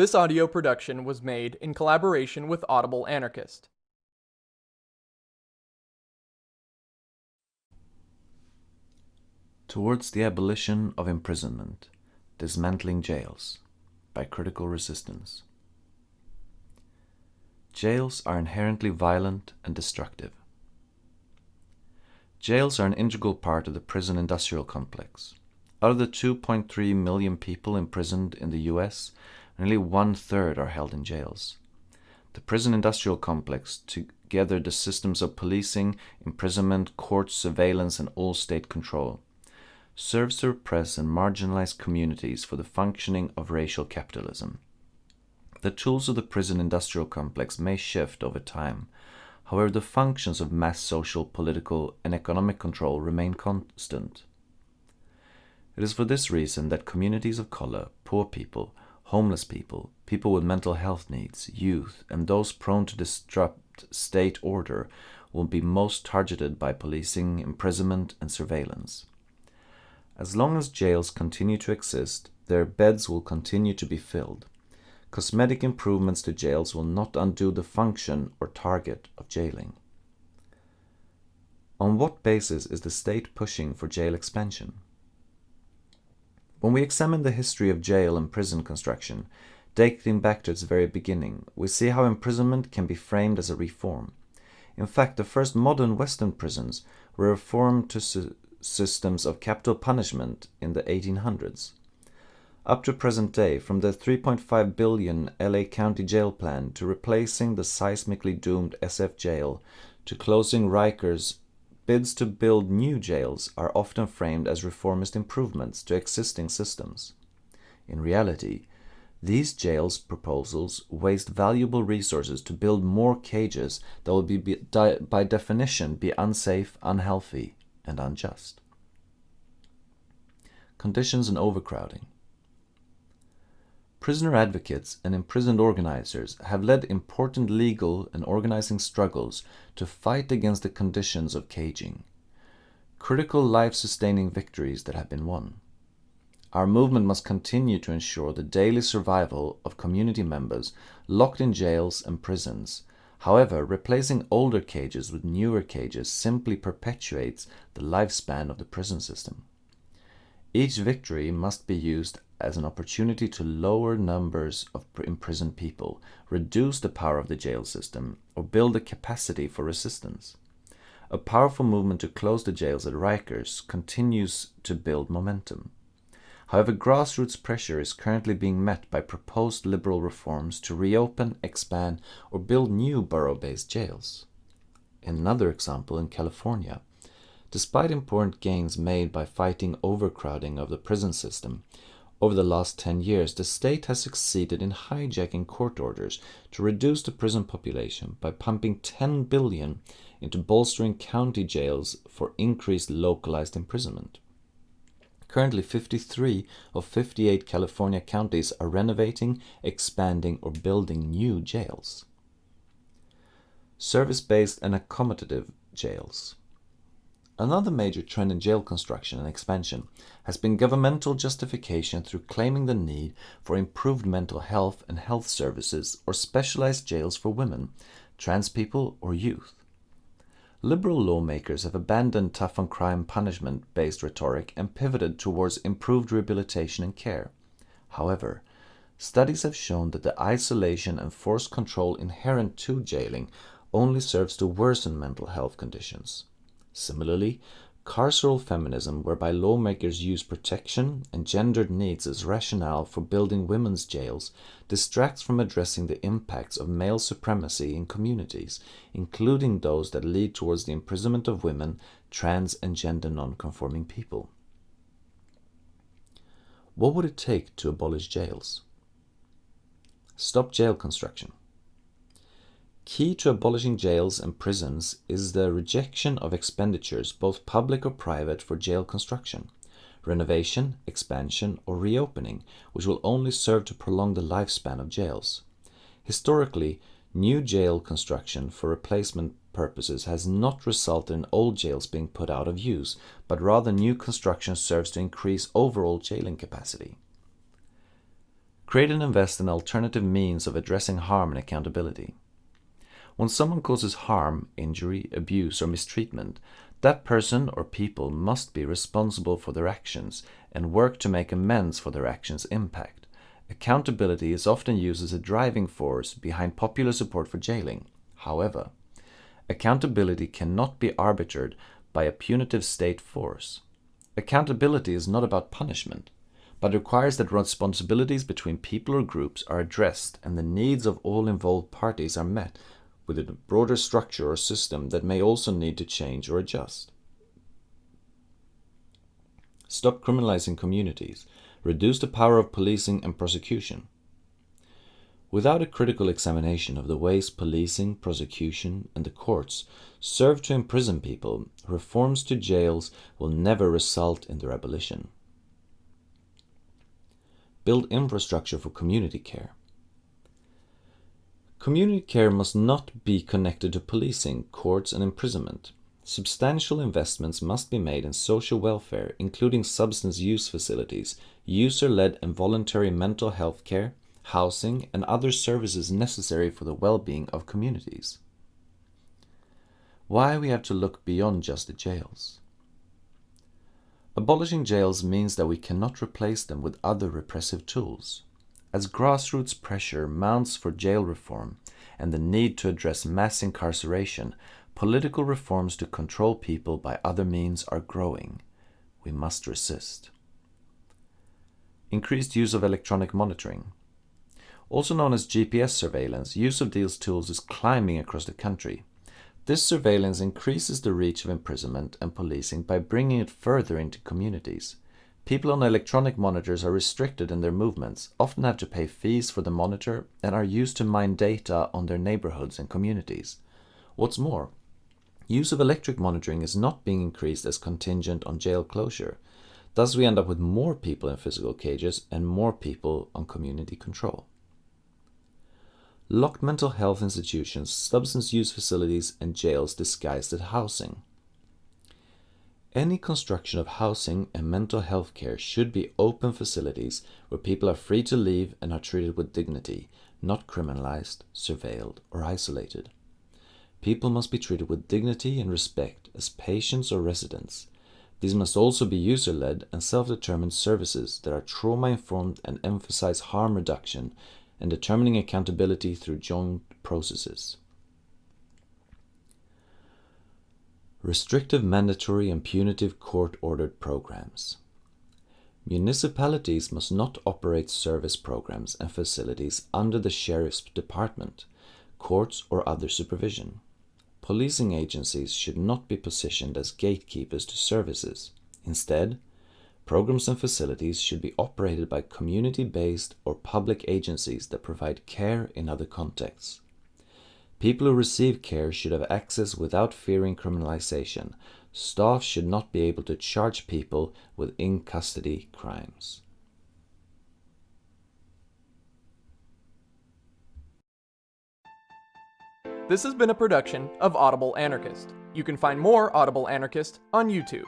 This audio production was made in collaboration with Audible Anarchist. Towards the Abolition of Imprisonment Dismantling Jails by Critical Resistance. Jails are inherently violent and destructive. Jails are an integral part of the prison industrial complex. Out of the 2.3 million people imprisoned in the US, nearly one third are held in jails. The prison industrial complex, together the systems of policing, imprisonment, court surveillance, and all state control, serves to repress and marginalize communities for the functioning of racial capitalism. The tools of the prison industrial complex may shift over time. However, the functions of mass social, political, and economic control remain constant. It is for this reason that communities of color, poor people, homeless people, people with mental health needs, youth, and those prone to disrupt state order will be most targeted by policing, imprisonment, and surveillance. As long as jails continue to exist, their beds will continue to be filled. Cosmetic improvements to jails will not undo the function or target of jailing. On what basis is the state pushing for jail expansion? When we examine the history of jail and prison construction, dating back to its very beginning, we see how imprisonment can be framed as a reform. In fact, the first modern Western prisons were reformed to systems of capital punishment in the 1800s. Up to present day, from the 3.5 billion LA County jail plan to replacing the seismically doomed SF jail to closing Rikers, bids to build new jails are often framed as reformist improvements to existing systems. In reality, these jails proposals waste valuable resources to build more cages that will be, by definition be unsafe, unhealthy, and unjust. Conditions and overcrowding. Prisoner advocates and imprisoned organizers have led important legal and organizing struggles to fight against the conditions of caging. Critical life-sustaining victories that have been won. Our movement must continue to ensure the daily survival of community members locked in jails and prisons. However, replacing older cages with newer cages simply perpetuates the lifespan of the prison system. Each victory must be used as an opportunity to lower numbers of imprisoned people, reduce the power of the jail system, or build a capacity for resistance. A powerful movement to close the jails at Rikers continues to build momentum. However, grassroots pressure is currently being met by proposed liberal reforms to reopen, expand, or build new borough-based jails. Another example in California, Despite important gains made by fighting overcrowding of the prison system, over the last 10 years, the state has succeeded in hijacking court orders to reduce the prison population by pumping 10 billion into bolstering county jails for increased localized imprisonment. Currently, 53 of 58 California counties are renovating, expanding, or building new jails. Service-based and accommodative jails. Another major trend in jail construction and expansion has been governmental justification through claiming the need for improved mental health and health services or specialized jails for women, trans people, or youth. Liberal lawmakers have abandoned tough on crime punishment based rhetoric and pivoted towards improved rehabilitation and care. However, studies have shown that the isolation and forced control inherent to jailing only serves to worsen mental health conditions. Similarly, carceral feminism, whereby lawmakers use protection and gendered needs as rationale for building women's jails, distracts from addressing the impacts of male supremacy in communities, including those that lead towards the imprisonment of women, trans and gender non-conforming people. What would it take to abolish jails? Stop jail construction. Key to abolishing jails and prisons is the rejection of expenditures, both public or private, for jail construction, renovation, expansion, or reopening, which will only serve to prolong the lifespan of jails. Historically, new jail construction for replacement purposes has not resulted in old jails being put out of use, but rather new construction serves to increase overall jailing capacity. Create and invest in alternative means of addressing harm and accountability. When someone causes harm, injury, abuse, or mistreatment, that person or people must be responsible for their actions and work to make amends for their actions' impact. Accountability is often used as a driving force behind popular support for jailing. However, accountability cannot be arbitrated by a punitive state force. Accountability is not about punishment, but requires that responsibilities between people or groups are addressed and the needs of all involved parties are met within a broader structure or system that may also need to change or adjust. Stop criminalizing communities. Reduce the power of policing and prosecution. Without a critical examination of the ways policing, prosecution, and the courts serve to imprison people, reforms to jails will never result in their abolition. Build infrastructure for community care. Community care must not be connected to policing, courts and imprisonment. Substantial investments must be made in social welfare, including substance use facilities, user-led and voluntary mental health care, housing and other services necessary for the well-being of communities. Why we have to look beyond just the jails. Abolishing jails means that we cannot replace them with other repressive tools. As grassroots pressure mounts for jail reform and the need to address mass incarceration, political reforms to control people by other means are growing. We must resist. Increased use of electronic monitoring. Also known as GPS surveillance, use of these tools is climbing across the country. This surveillance increases the reach of imprisonment and policing by bringing it further into communities. People on electronic monitors are restricted in their movements, often have to pay fees for the monitor, and are used to mine data on their neighborhoods and communities. What's more, use of electric monitoring is not being increased as contingent on jail closure. Thus we end up with more people in physical cages and more people on community control. Locked mental health institutions, substance use facilities and jails disguised as housing. Any construction of housing and mental health care should be open facilities where people are free to leave and are treated with dignity, not criminalized, surveilled, or isolated. People must be treated with dignity and respect as patients or residents. These must also be user-led and self-determined services that are trauma-informed and emphasize harm reduction and determining accountability through joint processes. Restrictive mandatory and punitive court-ordered programs. Municipalities must not operate service programs and facilities under the Sheriff's Department, courts or other supervision. Policing agencies should not be positioned as gatekeepers to services. Instead, programs and facilities should be operated by community-based or public agencies that provide care in other contexts. People who receive care should have access without fearing criminalization. Staff should not be able to charge people with in-custody crimes. This has been a production of Audible Anarchist. You can find more Audible Anarchist on YouTube.